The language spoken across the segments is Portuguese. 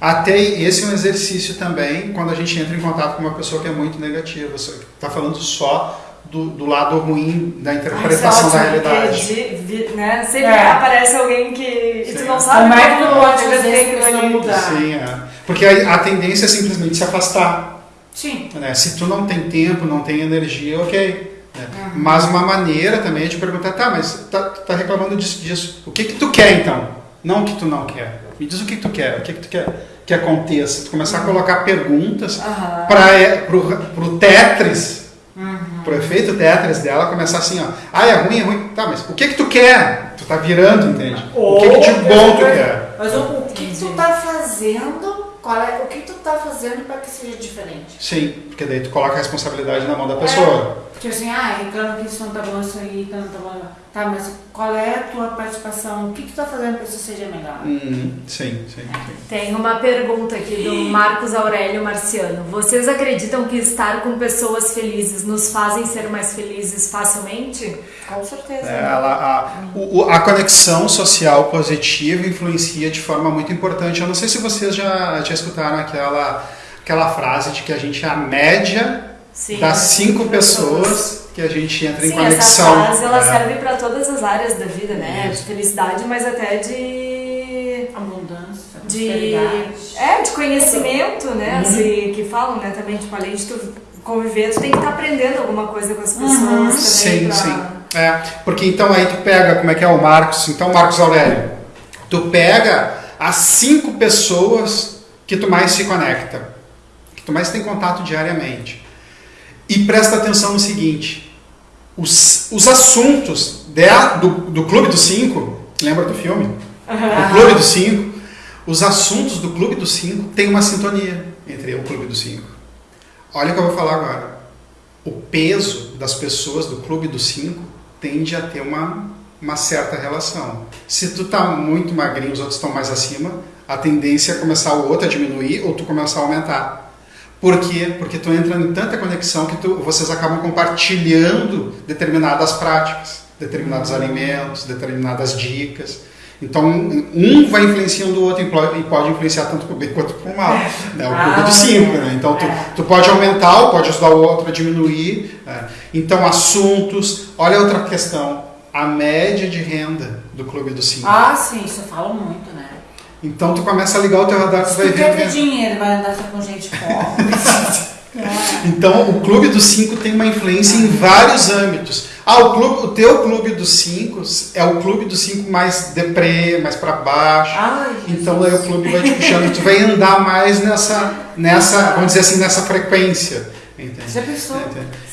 Até esse é um exercício também quando a gente entra em contato com uma pessoa que é muito negativa. Você está falando só do, do, lado ruim da interpretação da realidade. De, de, né? Sempre é. aparece alguém que Sim. tu não sabe como é que tu pode fazer que não mudar. Sim, é. Porque a, a, tendência é simplesmente se afastar. Sim. Né? Se tu não tem tempo, não tem energia, ok. Né? Uhum. Mas uma maneira também é de perguntar, tá, mas tá, tá reclamando disso, disso. O que que tu quer então? Não o que tu não quer. Me diz o que tu quer, o que, que tu quer que aconteça. Tu começar a colocar perguntas uhum. para pro, pro Tetris, uhum. pro efeito Tetris dela, começar assim, ó. Ah, é ruim, é ruim. Tá, mas o que que tu quer? Tu tá virando, entende? o que, que de bom tu quer? Mas o, o que, que tu tá fazendo qual é, o que tu tá fazendo para que seja diferente? Sim, porque daí tu coloca a responsabilidade na mão da pessoa. É, porque assim, ah, reclama que isso não tá bom, isso aí não tá bom. Tá, mas qual é a tua participação? O que, que tu tá fazendo para isso seja melhor? Uhum, sim, sim, sim. Tem uma pergunta aqui do Marcos Aurélio Marciano. Vocês acreditam que estar com pessoas felizes nos fazem ser mais felizes facilmente? Com certeza. É, ela, a, o, a conexão social positiva influencia de forma muito importante. Eu não sei se vocês já, já escutaram aquela, aquela frase de que a gente é a média Sim, das cinco pessoas, pessoas que a gente entra Sim, em conexão. Essa frase ela é. serve para todas as áreas da vida, né? Isso. De felicidade, mas até de abundância, de é de conhecimento, né? Uhum. Assim, que falam, né? Também tipo além de tu conviver, tu tem que estar tá aprendendo alguma coisa com as pessoas uhum. também. Sim, pra... sim. É, porque então aí tu pega como é que é o Marcos, então Marcos Aurélio, tu pega as cinco pessoas que tu mais se conecta, que tu mais tem contato diariamente. E presta atenção no seguinte: os, os assuntos do, do Clube dos Cinco, lembra do filme? Uhum. O Clube dos Cinco. Os assuntos do Clube dos Cinco têm uma sintonia entre o Clube dos Cinco. Olha o que eu vou falar agora. O peso das pessoas do Clube dos Cinco tende a ter uma, uma certa relação. Se tu tá muito magrinho, os outros estão mais acima, a tendência é começar o outro a diminuir ou tu começar a aumentar. Por quê? Porque tu entra em tanta conexão que tu, vocês acabam compartilhando determinadas práticas, determinados alimentos, determinadas dicas. Então, um vai influenciando o outro e pode influenciar tanto para o bem quanto para o mal. Né? O clube ah, dos cinco. Né? Então, tu, é. tu pode aumentar ou pode ajudar o outro a diminuir. Né? Então, assuntos. Olha outra questão. A média de renda do clube dos cinco. Ah, sim, isso fala muito, né? Então tu começa a ligar o teu radar, tu vai ver. quer ter dinheiro, vai andar só com gente pobre. então o clube dos cinco tem uma influência em vários âmbitos. Ah, o, clube, o teu clube dos cinco é o clube dos cinco mais deprê, mais para baixo. Ai, então aí o clube vai te puxando, tu vai andar mais nessa, nessa, vamos dizer assim, nessa frequência. Entende? Já pensou?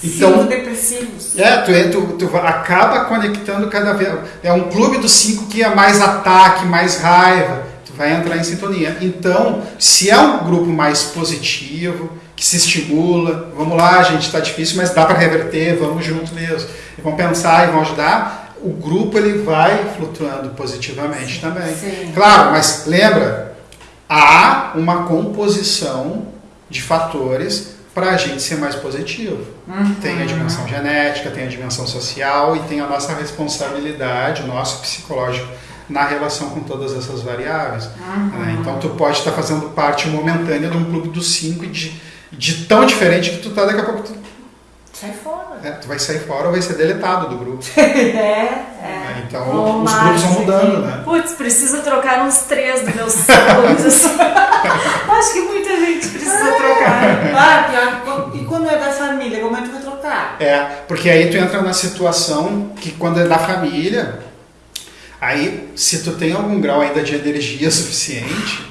Então, cinco depressivos. É, tu, é, tu, tu acaba conectando cada vez. É um clube dos cinco que é mais ataque, mais raiva vai entrar em sintonia. Então, se é um grupo mais positivo, que se estimula, vamos lá, gente, está difícil, mas dá para reverter, vamos junto mesmo. E vão pensar e vão ajudar, o grupo ele vai flutuando positivamente também. Sim. Claro, mas lembra, há uma composição de fatores para a gente ser mais positivo. Uhum. Tem a dimensão genética, tem a dimensão social e tem a nossa responsabilidade, o nosso psicológico na relação com todas essas variáveis. Uhum. Né? Então tu pode estar fazendo parte momentânea de um clube dos cinco e de, de tão diferente que tu tá daqui a pouco tu sai fora. É, tu vai sair fora ou vai ser deletado do grupo. é, é. é então os grupos vão mudando, né? Putz, preciso trocar uns três dos meus clubes. Acho que muita gente precisa trocar. Ah, pior, e quando é da família, como é que tu vai trocar? É, porque aí tu entra na situação que quando é da família, Aí, se tu tem algum grau ainda de energia suficiente,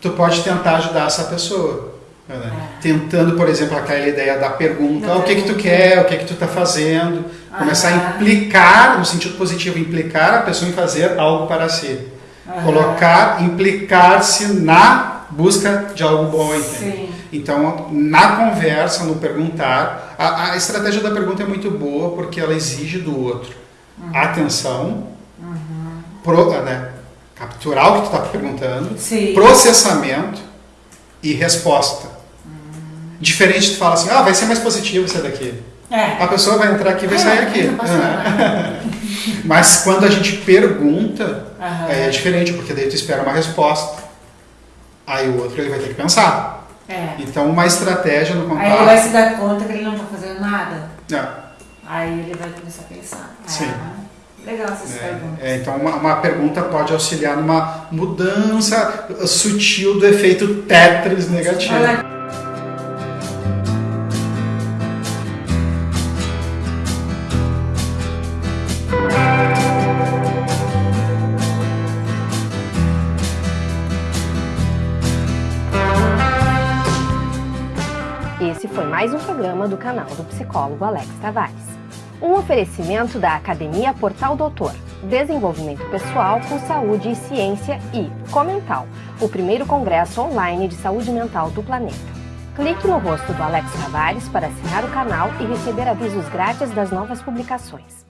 tu pode tentar ajudar essa pessoa. Né? É. Tentando, por exemplo, aquela ideia da pergunta, ah, o que que tu quer, o que que tu está fazendo, ah. começar a implicar, no sentido positivo, implicar a pessoa em fazer algo para si. Colocar, implicar-se na busca de algo bom, entende? Então, na conversa, no perguntar, a, a, estratégia da pergunta é muito boa porque ela exige do outro uhum. atenção, pro, né, capturar o que tu está perguntando, Sim. processamento e resposta. Hum. Diferente de falar assim, ah, vai ser mais positivo isso daqui. É. A pessoa vai entrar aqui e vai é, sair aqui. É. Mas quando a gente pergunta, uhum. é diferente, porque daí tu espera uma resposta. Aí o outro ele vai ter que pensar. É. Então uma estratégia no Aí ele vai contato. se dar conta que ele não tá fazendo nada. É, Aí ele vai começar a pensar. Sim. É, legal essas perguntas. é, então uma, uma pergunta pode auxiliar numa mudança sutil do efeito Tetris negativo. Olha, Esse foi mais um programa do canal do psicólogo Alex Tavares. Um oferecimento da Academia Portal Doutor, Desenvolvimento Pessoal com Saúde e Ciência e Comental, o primeiro congresso online de saúde mental do planeta. Clique no rosto do Alex Tavares para assinar o canal e receber avisos grátis das novas publicações.